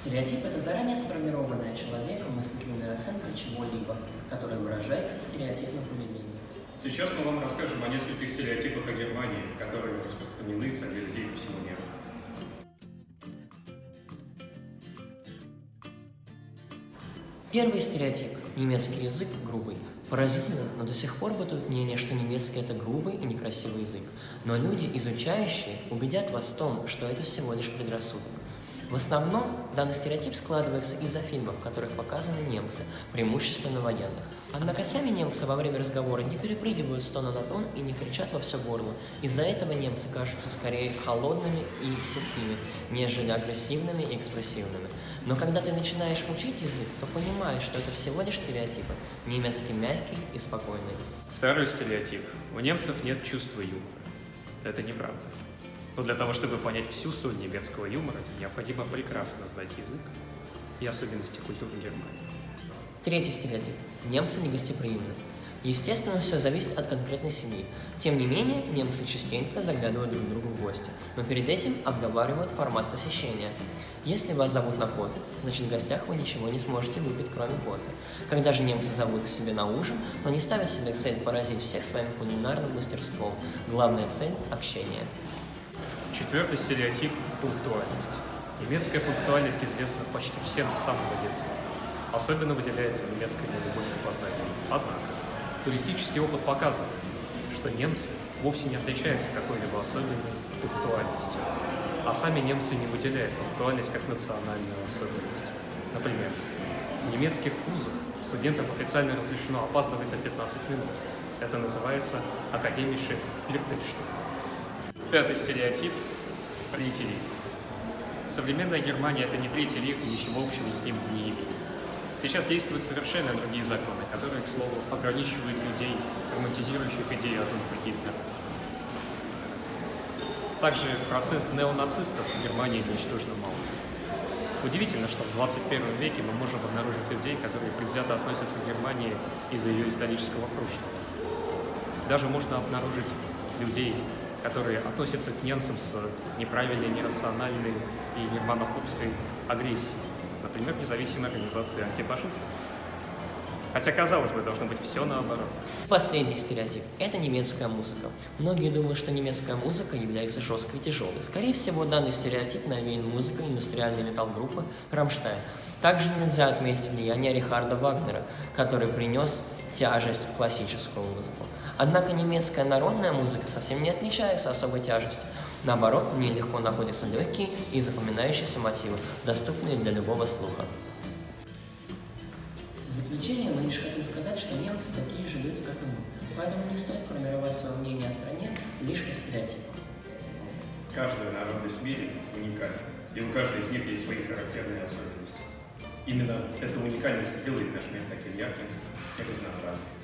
Стереотип – это заранее сформированная человеком мыслительная оценка чего-либо, которая выражается в стереотипном поведении. Сейчас мы вам расскажем о нескольких стереотипах о Германии, которые распространены среди людей по всему миру. Первый стереотип – немецкий язык грубый. Поразительно, но до сих пор бытует мнение, что немецкий – это грубый и некрасивый язык. Но люди, изучающие, убедят вас в том, что это всего лишь предрассудок. В основном данный стереотип складывается из-за фильмов, в которых показаны немцы, преимущественно военных. Однако сами немцы во время разговора не перепрыгивают с тона на тон и не кричат во все горло. Из-за этого немцы кажутся скорее холодными и сухими, нежели агрессивными и экспрессивными. Но когда ты начинаешь учить язык, то понимаешь, что это всего лишь стереотипы. Немецкий мягкий и спокойный. Второй стереотип. У немцев нет чувства юмора. Это неправда. Но для того, чтобы понять всю соль немецкого юмора, необходимо прекрасно знать язык и особенности культуры Германии. Третий стереотип. Немцы негостеприимны. Естественно, все зависит от конкретной семьи. Тем не менее, немцы частенько заглядывают друг другу в гости, но перед этим обговаривают формат посещения. Если вас зовут на кофе, значит в гостях вы ничего не сможете выпить, кроме кофе. Когда же немцы зовут к себе на ужин, то не ставят себе цель поразить всех своим кулинарным мастерством. Главная цель – общение. Четвертый стереотип – пунктуальность. Немецкая пунктуальность известна почти всем с самого детства. Особенно выделяется немецкая нелюбовь к познанию. Однако, туристический опыт показывает, что немцы вовсе не отличаются какой-либо особенной пунктуальностью, а сами немцы не выделяют пунктуальность как национальную особенность. Например, в немецких вузах студентам официально разрешено опаздывать на 15 минут. Это называется академише Флиртельштук. Пятый стереотип – третий рейх. Современная Германия – это не третий рейх и ничего общего с ним не имеет. Сейчас действуют совершенно другие законы, которые, к слову, ограничивают людей, романтизирующих идею Адольфа Гитлера. Также процент неонацистов в Германии ничтожно мал. Удивительно, что в 21 веке мы можем обнаружить людей, которые предвзято относятся к Германии из-за ее исторического прошлого. Даже можно обнаружить людей, которые относятся к немцам с неправильной, нерациональной и германофобской агрессией. Например, независимая организация антифашистов. Хотя, казалось бы, должно быть все наоборот. Последний стереотип – это немецкая музыка. Многие думают, что немецкая музыка является жесткой и тяжелой. Скорее всего, данный стереотип навеян музыкой индустриальной метал-группы «Рамштайн». Также нельзя отметить влияние Рихарда Вагнера, который принес тяжесть в классическую музыку. Однако немецкая народная музыка совсем не отличается особой тяжестью. Наоборот, в ней легко находятся легкие и запоминающиеся мотивы, доступные для любого слуха. В заключение мы лишь хотим сказать, что немцы такие же люди, как и мы. Поэтому не стоит формировать свое мнение о стране лишь по стереотипам. Каждая народность в мире уникальна, и у каждой из них есть свои характерные особенности именно эта уникальность делает наш мир таким ярким и разнообразным.